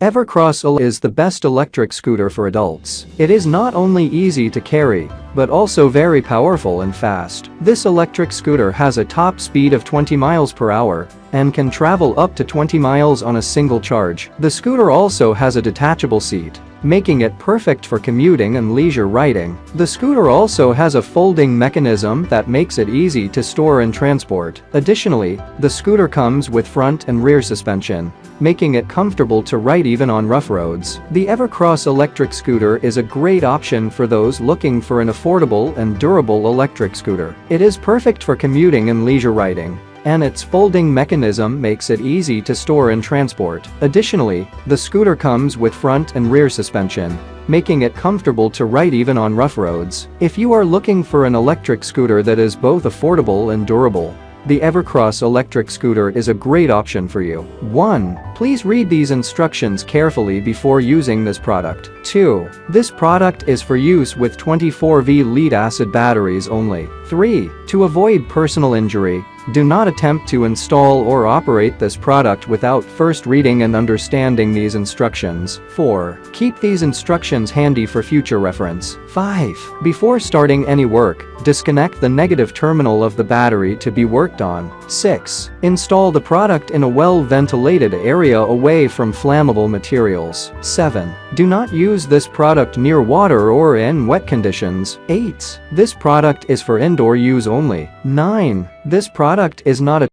Evercross is the best electric scooter for adults. It is not only easy to carry, but also very powerful and fast. This electric scooter has a top speed of 20 miles per hour and can travel up to 20 miles on a single charge. The scooter also has a detachable seat, making it perfect for commuting and leisure riding. The scooter also has a folding mechanism that makes it easy to store and transport. Additionally, the scooter comes with front and rear suspension, making it comfortable to ride even on rough roads. The Evercross electric scooter is a great option for those looking for an affordable and durable electric scooter. It is perfect for commuting and leisure riding and its folding mechanism makes it easy to store and transport. Additionally, the scooter comes with front and rear suspension, making it comfortable to ride even on rough roads. If you are looking for an electric scooter that is both affordable and durable, the Evercross electric scooter is a great option for you. 1. Please read these instructions carefully before using this product. 2. This product is for use with 24V lead acid batteries only. 3. To avoid personal injury, do not attempt to install or operate this product without first reading and understanding these instructions. 4. Keep these instructions handy for future reference. 5. Before starting any work, disconnect the negative terminal of the battery to be worked on. 6. Install the product in a well-ventilated area away from flammable materials. 7. Do not use this product near water or in wet conditions. 8. This product is for indoor use only. 9. This product is not a